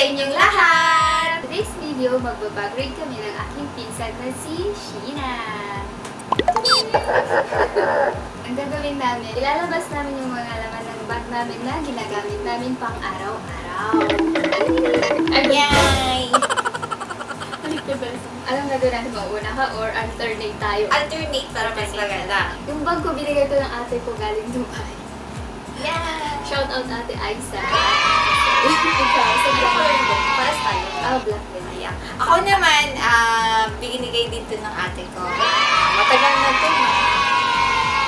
inyong lahat! Today's video, magbabagrade kami ng aking pinsan na si Sheena. Ang gagawin namin, ilalabas namin yung mga laman ng bag namin na ginagamit namin pang araw-araw. Yay! Alam gagawin natin mauna ka or alternate tayo. Alternate para mas maganda. Yung bag ko, binigay ko ng ate ko galing Dubai. Yeah! Shout out ate Aisa. Ikaw, sa black. mo? Paras tayo. Ah, black din. Ayan. Ako naman, ah, binigay dito ng ate ko. Matagal na to. no?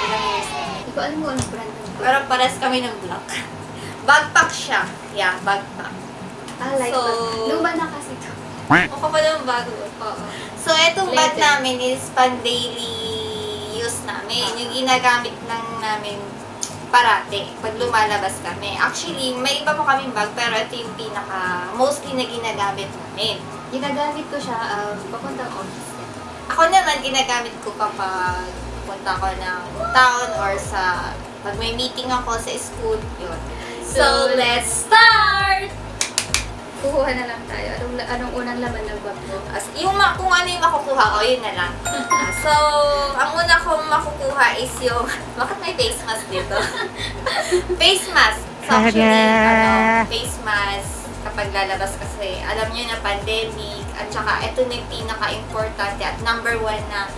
Ilang years na. Hindi ko alam kung anong brand ng. Pero pares kami ng black. Bagpack siya. Yeah, bagpack. Ah, like So-. Luma na kasi to. Ako pa ng bago. Oo. So, itong bag namin is pan daily use namin. Yung ginagamit lang namin parate pag lumalabas kami. Actually, may iba pa kaming bag pero ito yung pinaka mostly na ginagamit namin. Ginagamit ko siya um, papuntang office. Ako naman, ginagamit ko kapag punta ko ng town or sa pag may meeting ako sa school, yun. So, let's start! Kukuha na lang tayo. Anong, anong unang laman ng bag mo? As, yung ma- kung ano yung makukuha ko, yun na lang. Ah, so, ang una kong makukuha is yung, bakit may face mask dito? face mask. So, actually, ano, face mask, kapag lalabas kasi, alam nyo na pandemic, at saka ito na yung pinaka-importante at number one na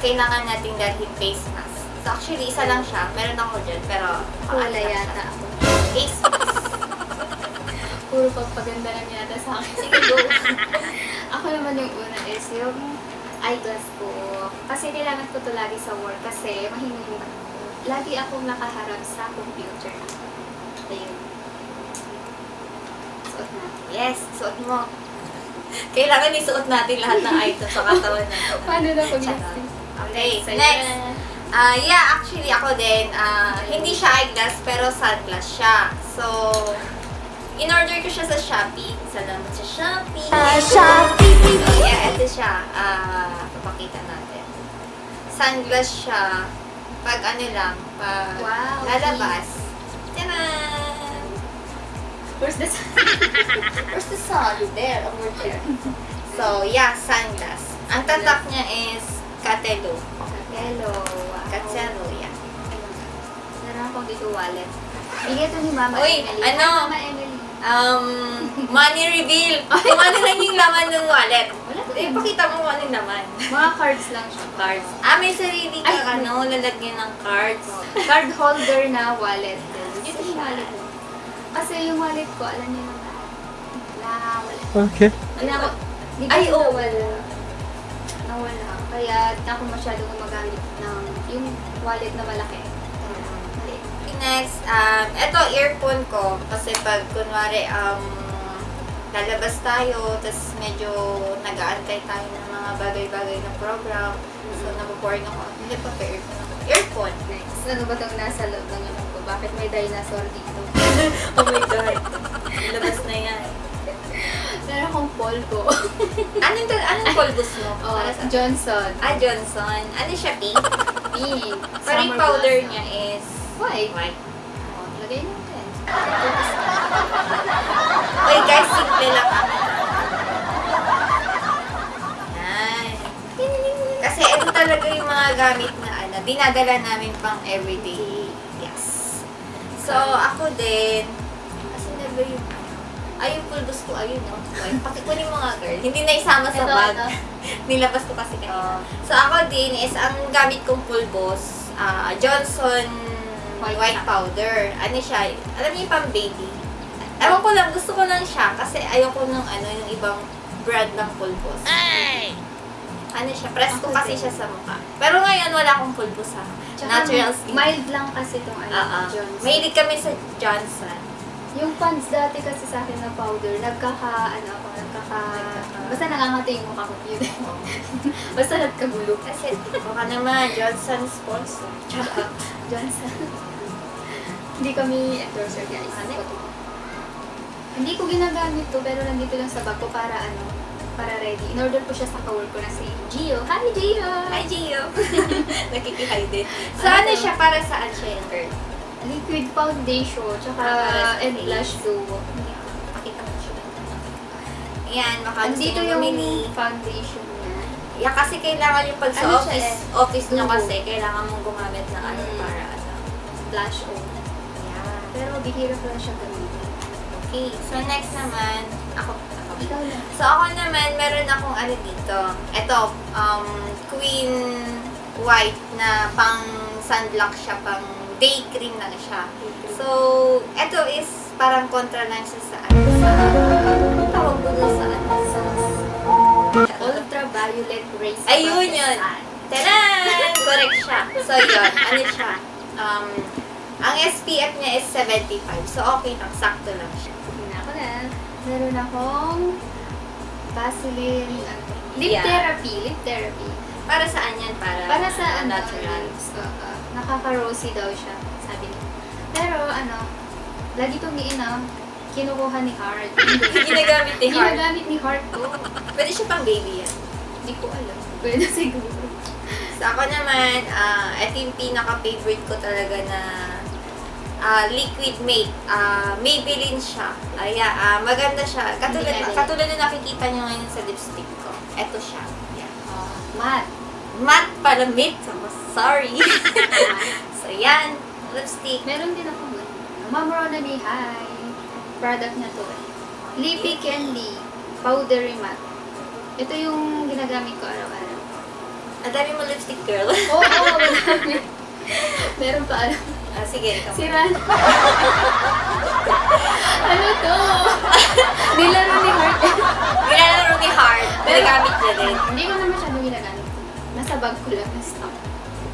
kailangan nating dalhin face mask. So, actually, isa lang siya. Meron ako dyan, pero Wala yata ako. Face mask. Puro pagpaganda lang yata sa akin. Sige, go. ako naman yung una is yung eyeglass ko. Kasi kailangan ko to lagi sa work kasi mahinig yung mata ko. Lagi akong nakaharap sa computer. Ayun. Suot na. Yes, suot mo. Kailangan isuot natin lahat ng item sa katawan natin. Paano na pag. Okay, next. na. Ah, yeah, actually ako din, ah, hindi siya eyeglass pero sunglass siya. So, in-order ko siya sa Shopee. Salamat sa Shopee. Shopee! So, yeah, ito siya. Ah, papakita natin. Sunglass siya. Pag ano lang, pag Wow, lalabas. Tadaan! Where's the Where's the sun? There, over there. So, yeah, sunglass. Ang tatak niya is Catelo. Hello. Wow. Catelo, yeah. Meron akong dito wallet. Bigay to ni Mama Uy, Emily. ano? Mama Emily. Um, money reveal. Kung ano lang yung laman ng wallet. Eh, pakita mo kung ano yung laman. Mga cards lang siya. Cards. Ah, may sarili ka, Ay, ano, lalagyan ng cards. Card holder na wallet din. Dito yung wallet ko. Kasi yung wallet ko, alam niyo naman, nawala. Okay. Na hindi Ay, oo. nawala. Nawala. Kaya ako masyado gumagamit ng yung wallet na malaki. Next, um, eto, earphone ko. Kasi pag, kunwari, um, lalabas tayo, tapos medyo nag-aantay tayo ng mga bagay-bagay na program. So, naboboring ako. Hindi pa pa earphone ako. Earphone. Next, ano ba itong nasa loob ng ilong ko? Bakit may dinosaur dito? oh my God. Labas na yan. Meron akong polvo. Anong, anong polvos mo? oh, Para Johnson. Ah, Johnson. Ano siya, pink? Pink. Summer powder niya is White. white. Oh, lagay natin. Uy, guys, simple lang. Yan. Kasi ito talaga yung mga gamit na ano, dinadala namin pang everyday. Yes. So, ako din, kasi ba yung? Ay, yung pulbos ko, ayun, no? White. Pakikunin mo nga, girl. Hindi na isama sa Ito, bag. ito. Nilabas ko kasi kanina. So, ako din is, ang gamit kong pulbos, ah, Johnson White white, powder. Ano siya? Alam niyo pang baby? Ewan ko lang, gusto ko lang siya kasi ayoko nung ano, yung ibang brand ng pulbos. Ano siya, press ko Ako kasi siya sa mukha. Pero ngayon, wala akong pulbos ha. Tsaka Natural skin. Mild lang kasi itong ano, Oo. Johnson. Mahilig kami sa Johnson. Yung pants dati kasi sa akin na powder, nagkaka, ano ako, nagkaka, basta nangangatay yung mukha ko yun. basta nagkagulo. Kasi, baka naman, Johnson sponsor. Tsaka, Johnson. Hindi kami endorser guys. Ano? Hindi ko ginagamit to, pero nandito lang sa bag ko para ano, para ready. In-order ko siya sa kawork ko na si Gio. Hi, Gio! Hi, Gio! Nakikihay din. So, Ano ano siya para saan siya girl? Liquid foundation, tsaka sa and blush duo. Pakita mo siya. Ayan, baka Andito yung bumili. foundation niya. Yeah, kasi kailangan yung pag sa Ano siya office, eh? office nyo kasi, kailangan mong gumamit ng ano Mm. para ano. Flash on. Yeah. Pero bihira ko lang siya gamitin. Okay, so next naman, ako, ako. Ikaw na. So ako naman, meron akong ano dito. Ito, um, Queen White na pang sunblock siya, pang day cream lang siya. So, ito is parang kontra lang siya sa ano, sa, ano tawag ko doon sa ano, sa, Ultraviolet rays. Ayun yun. Taran! Correct siya. So, yun. Ano siya? Um, ang SPF niya is 75. So, okay lang. Sakto lang siya. Sige na ako na. Meron akong Vaseline. Lip Yeah. therapy. Lip therapy. Para saan yan? Para, Para sa ano, natural. Oo. Nakaka-rosy daw siya, sabi niya. Pero ano, lagi itong Ina, kinukuha ni Heart. Ginagamit ni Heart. Ginagamit ni Heart ko. Pwede siya pang baby yan. Hindi ko alam. Pwede siguro. So, ako naman, ah ito yung pinaka-favorite ko talaga na ah, liquid mate. Ah, Maybelline siya. Ay, ah, maganda siya. Katulad, katulad na nakikita nyo ngayon sa lipstick ko. Ito siya. Yan. Uh, matte. Matte pala mate. So, sorry. so, yan. Lipstick. Meron din ako nun. Ma'am Rona ni Hi. Product na to. Lippy Candy. Powdery matte. Ito yung ginagamit ko araw-araw. Ang dami mo lipstick, girl. Oo, oo, madami. Meron pa alam. ah, sige, ikaw. bag ko lang na stock.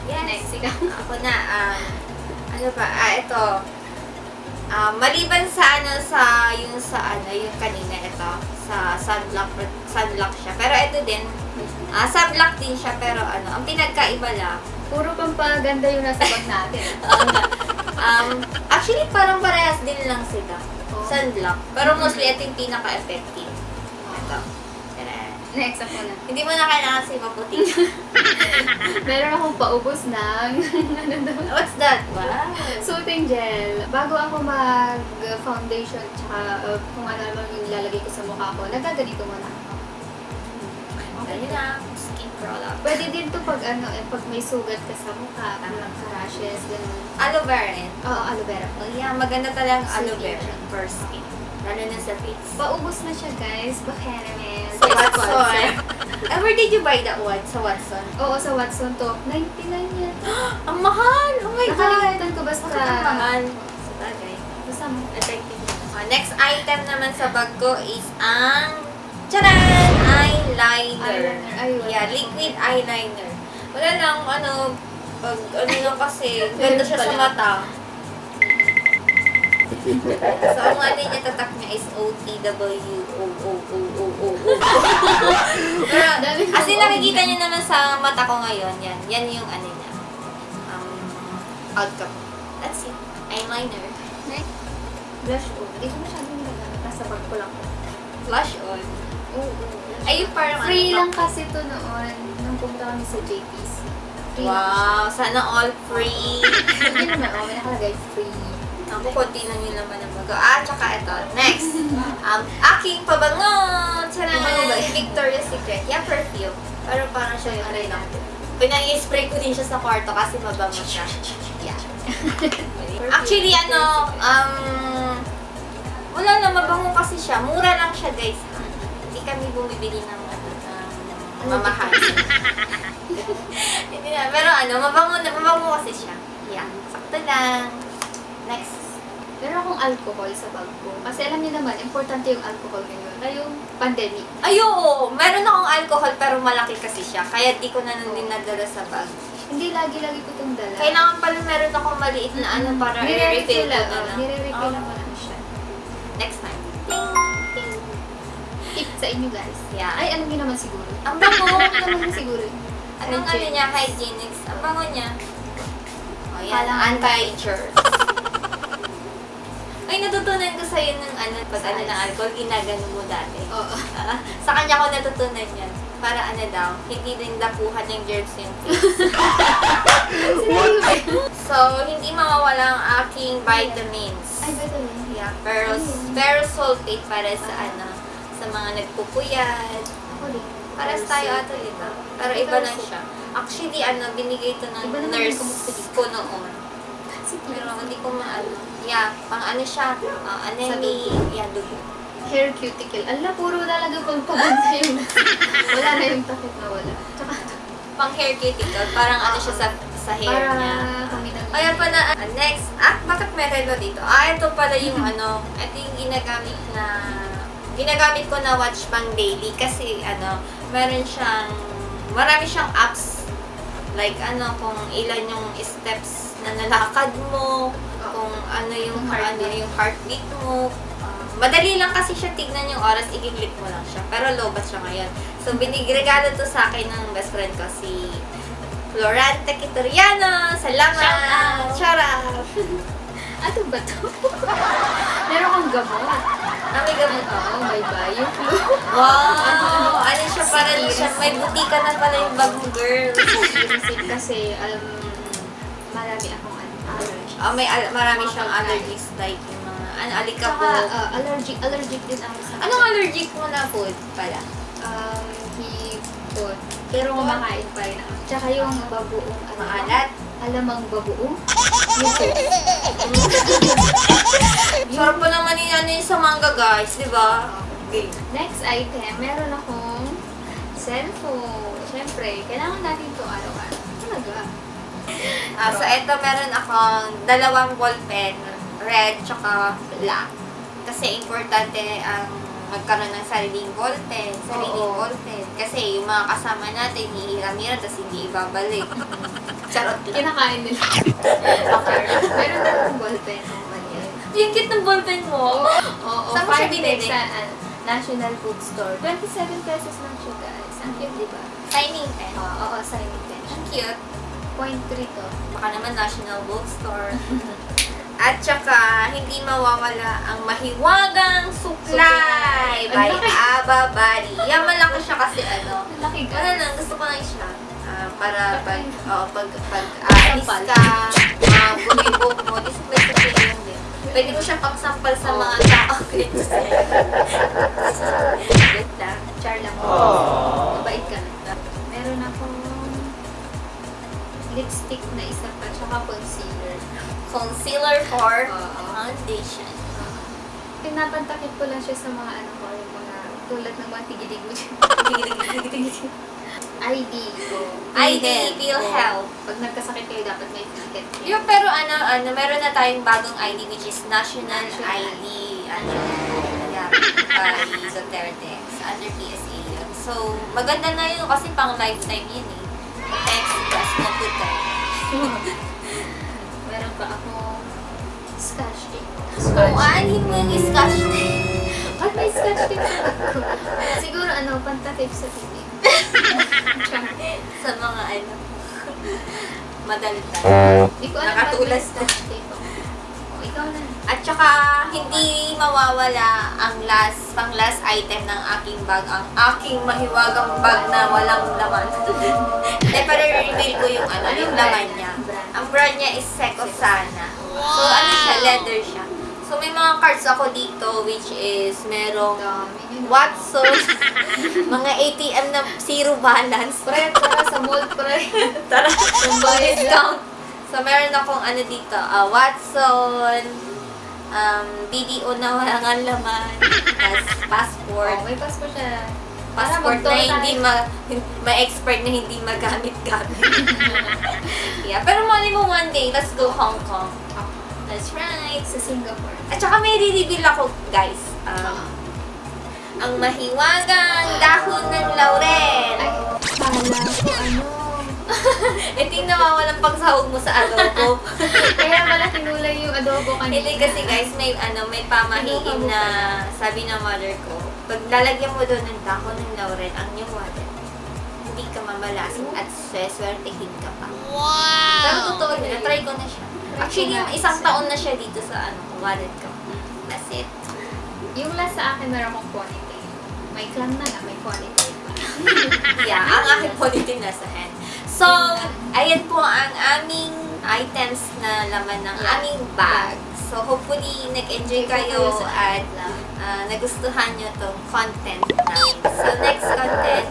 Yes. Next, ikaw. Ako na, um, ano ba, ah, ito. Ah, maliban sa ano, sa, yung sa ano, yung kanina, ito, sa sunblock, sunblock siya. Pero ito din, ah, sunblock din siya, pero ano, ang pinagkaiba lang, Puro pampaganda yung nasa bag natin. um, actually, parang parehas din lang sila. Oh. Sunblock. Pero mostly, ito yung pinaka-effective. Ito. Next ako na. Hindi mo na kailangan kasi maputi. Meron akong paubos ng ano daw? What's that? Wow. Soothing gel. Bago ako mag-foundation tsaka uh, kung ano naman yung ilalagay ko sa mukha ko, nagaganito muna ako. Ano na, skin product. Pwede din to pag ano, eh, pag may sugat ka sa mukha, parang sa rashes, ganun. Aloe vera rin. Oo, aloe vera. Oh, yeah, maganda talaga ang aloe vera for skin. Lalo na sa face. Paubos na siya, guys. Baka naman. Sa Watson. Where did you buy that one? Sa Watson? Oo, sa Watson to. 99 yan. Ang mahal! Oh my God! Nakalimutan ko basta. Bakit ang mahal? Sa bagay. Basta mo. Effective. Oh, next item naman sa bag ko is ang Charan! Eyeliner. Eyeliner. Ay, Yeah, liquid eyeliner. Wala lang, ano, pag ano lang kasi, ganda siya sa mata. So, ang ano niya, tatak niya is O-T-W-O-O-O-O-O. Pero, kasi nakikita niyo naman sa mata ko ngayon, yan. Yan yung ano niya. Um, outcome. That's it. Eyeliner. Next. Blush on. Hindi ko masyado nagagamit. Nasa bag ko lang. Blush on. Oo. Ay, yung parang Free ano, lang kasi to noon. Nung pumunta kami sa JPC. Free Wow, sana all free. Hindi naman. Oh, may nakalagay free. Ako, konti lang yung laman ng bago. Ah, tsaka ito. Next. Um, aking pabango! Tcharan! Pabango ba yan? Victoria's Secret. Yeah, perfume. Pero parang siya yung ano lang. Pinag-spray ko din siya sa kwarto kasi mabango siya. Yeah. Actually, ano, um, wala na, mabango kasi siya. Mura lang siya, guys. Hindi kami bumibili ng, ano, ng mamahal. Hindi na, pero ano, mabango, na, mabango kasi siya. Yeah, sakto lang. Meron akong alcohol sa bag ko. Kasi alam niyo naman, importante yung alcohol ngayon. Na yung pandemic. Ay, oo. Meron akong alcohol pero malaki kasi siya. Kaya di ko na nun din nadala sa bag. Hindi lagi-lagi ko itong dala. Kailangan pala meron akong maliit na ano para i-refill ko lang. na oh, lang. Nire-refill Oh, lang siya. Next time. Tip sa inyo guys. Yeah. Ay, alam niyo naman siguro. Ang bango. Alam naman siguro. Anong ano niya? Hygienics. Ang bango niya. Oh, yan. Parang- Ay, natutunan ko sa'yo ng ano, pag ano ng alcohol, ginagano mo dati. Oo. Sa kanya ko natutunan yan. Para ano daw, hindi din dapuhan ng germs yung face. So, hindi mawawala ang aking vitamins. Ay, yun? Yeah, Ayun. ferrous sulfate para sa ano, sa mga nagpupuyat. Ako din. Paras tayo ato dito. Pero iba lang siya. Actually, ano, binigay ito ng yung nurse ko noon. Pero hindi ko maano. Yeah, pang ano siya, uh, anemia, yeah, dugo. Hair cuticle. Ala, puro talaga pang pabanda yung Wala na yung takip na wala. Tsaka, Pang hair cuticle, parang ano siya sa, sa hair para niya. na. Kaya pala, ah, next, ah, bakit may relo dito? Ah, ito pala yung ano, ito yung ginagamit na, ginagamit ko na watch pang daily kasi ano, meron siyang, marami siyang apps. Like ano, kung ilan yung steps na nalakad mo, kung ano yung, heartbeat. ano yung heartbeat mo. Madali lang kasi siya tignan yung oras, i-click mo lang siya. Pero low siya ngayon. So, binigregalo to sa akin ng best friend ko, si Florante Kitoriano. Salamat! Shout Shout out! Ano ba to? Meron kang gamot. Nami gamot Oo, bye-bye. Yung flu. Wow! Ano siya para siya, may butika na pala yung bagong girl. Kasi, um, marami akong allergies. Oh, may al- marami siyang allergies like yung mga, ano, Tsaka, alikabok. uh, allergic, allergic din ako sa... Anong allergic mo na food pala? Um, hipon. Pero kumakain pa rin ako. Tsaka yung babuong, ano, Maalat? alamang babuong. Sarap pa naman yung ano yung sa manga guys, di ba? Okay. Next item, meron akong cellphone. Siyempre, kailangan natin ito araw-araw. Talaga. Ah, so ito meron akong dalawang ballpen, red tsaka black. Kasi importante ang magkaroon ng sariling ballpen, sariling Oo. ballpen. Kasi yung mga kasama natin, hihiram-hiram, tapos hindi ibabalik. Charot lang. Kinakain nila. Okay. meron akong ballpen. Oh. Yung cute ng ballpen mo. Oo, Saan mo siya 5 binili? sa uh, National Bookstore. 27 pesos lang siya, guys. Ang cute, di ba? Signing pen. Oo, oo, signing pen. Ang cute. Point 3 to. Baka naman National Bookstore. At saka, hindi mawawala ang mahiwagang suklay by. Aba Bari. Yan malaki siya kasi ano. Ang laki, Wala guys. lang, gusto ko lang siya. Ah, para pag, oh, pag, pag aalis Sampal. ka, uh, bumibok mo, may suklay lang din. Pwede mo siyang pangsampal sa mga tao. Good lang. Char lang. Mabait ka na. Lipstick na isa pa, tsaka concealer. Concealer for Oo. foundation. Pinapantakip ko lang siya sa mga ano ko, yung mga tulad ng mga tigilig mo. ID ko. ID. PhilHealth. Oo. Pag nagkasakit kayo, dapat may kayo. Yung pero ano, ano, meron na tayong bagong ID which is National National ID. Ano, yeah, by Duterte. Under PSA yun. So, maganda na yun kasi pang lifetime yun eh. Meron pa akong scotch tape. Kung aanhin mo yung scotch tape. Ba't may scotch tape sa ko? Siguro ano, pantakip sa TV. sa mga ano, madaldal. Di ko alam Nakatulas ako. O, ikaw na. At saka, hindi mawawala ang last, pang last item ng aking bag, ang aking mahiwagang bag na walang laman. Reveal ko yung ano, yung laman niya. Ang brand niya is Seco Sana. So, ano siya, leather siya. So, may mga cards ako dito, which is merong. Watson, mga ATM na zero balance. Pre, tara sa mall, pre. Tara, discount. So, meron akong ano dito, ah, Watson, um, BDO na walang laman, tas passport, Oh, may passport siya. Passport Para na hindi ma, may expert na hindi magamit-gamit. yeah, pero mali mo one day, let's go Hong Kong. That's right. Sa Singapore. At saka may re-reveal ako, guys. Um, ang mahiwagang dahon ng laurel. Ay, kala ko ano. Ito yung nawawalang pagsahog mo sa adobo. Kaya pala kinulay yung adobo kanina. Hindi kasi guys, may ano, may pamahiin na sabi ng mother ko, pag lalagyan mo doon ng dahon ng laurel ang yung water, hindi ka mamalasin at sweswertehin ka pa. Wow! Pero totoo yun, try ko na siya. Actually, isang taon na siya dito sa ano, wallet ko. That's it. Yung last sa akin, meron akong ponytail. May clam na na, may ponytail pa. Yeah, ang aking positive nasa hand. So, ayan po ang aming items na laman ng aming bag. So, hopefully, nag-enjoy kayo at ah, nagustuhan nyo tong content namin. So, next content,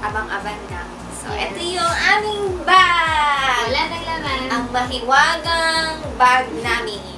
abang-abang na. So, Yes. ito yung aming bag! Wala nang laman. Ang mahiwagang bag namin.